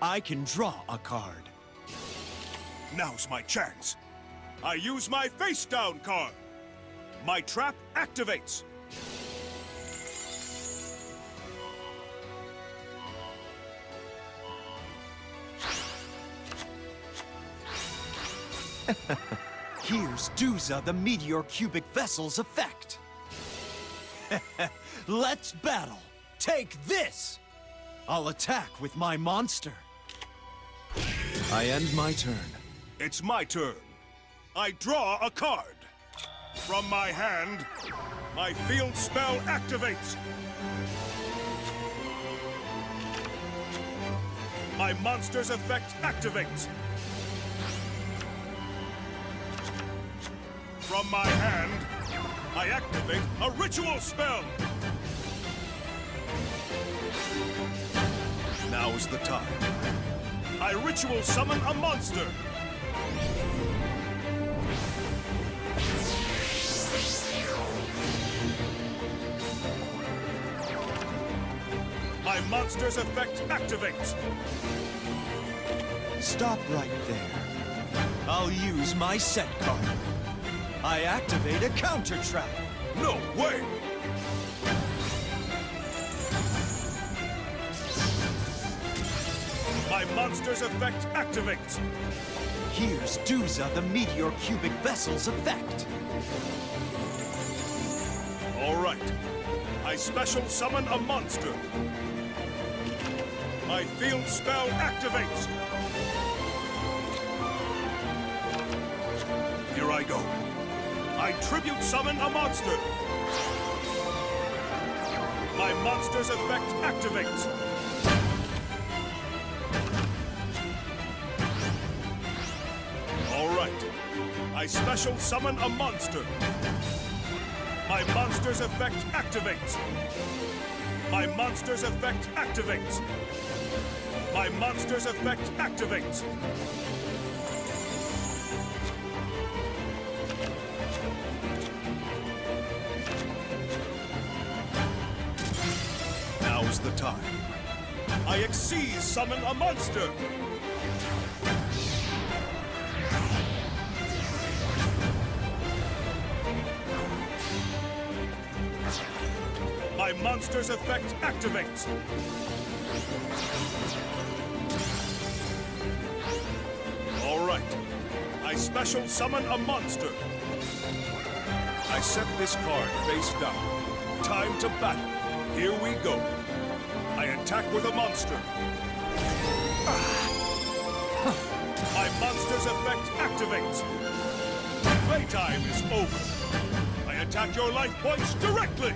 I can draw a card. Now's my chance. I use my face down card. My trap activates. Here's Duza, the Meteor Cubic Vessel's effect. Let's battle. Take this! I'll attack with my monster. I end my turn. It's my turn. I draw a card. From my hand, my field spell activates. My monster's effect activates. From my hand, I activate a ritual spell. Now is the time. I ritual summon a monster. My monster's effect activates. Stop right there. I'll use my set card. I activate a counter trap. No way! Monster's effect activates. Here's Duza, the Meteor Cubic Vessel's effect. All right. I special summon a monster. My field spell activates. Here I go. I tribute summon a monster. My monster's effect activates. I special summon a monster. My monster's effect activates. My monster's effect activates. My monster's effect activates. Now's the time. I Xyz summon a monster. Monster's effect activates. All right. I special summon a monster. I set this card face down. Time to battle. Here we go. I attack with a monster. My monster's effect activates. Playtime is over. I attack your life points directly.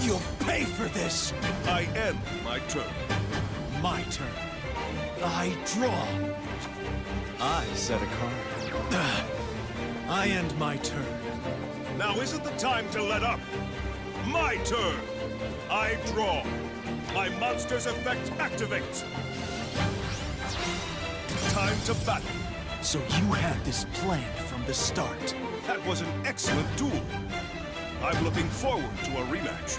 You'll pay for this! I end my turn. My turn. I draw. I set a card. I end my turn. Now isn't the time to let up. My turn. I draw. My monster's effect activates. Time to battle. So you had this planned from the start. That was an excellent duel. I'm looking forward to a rematch.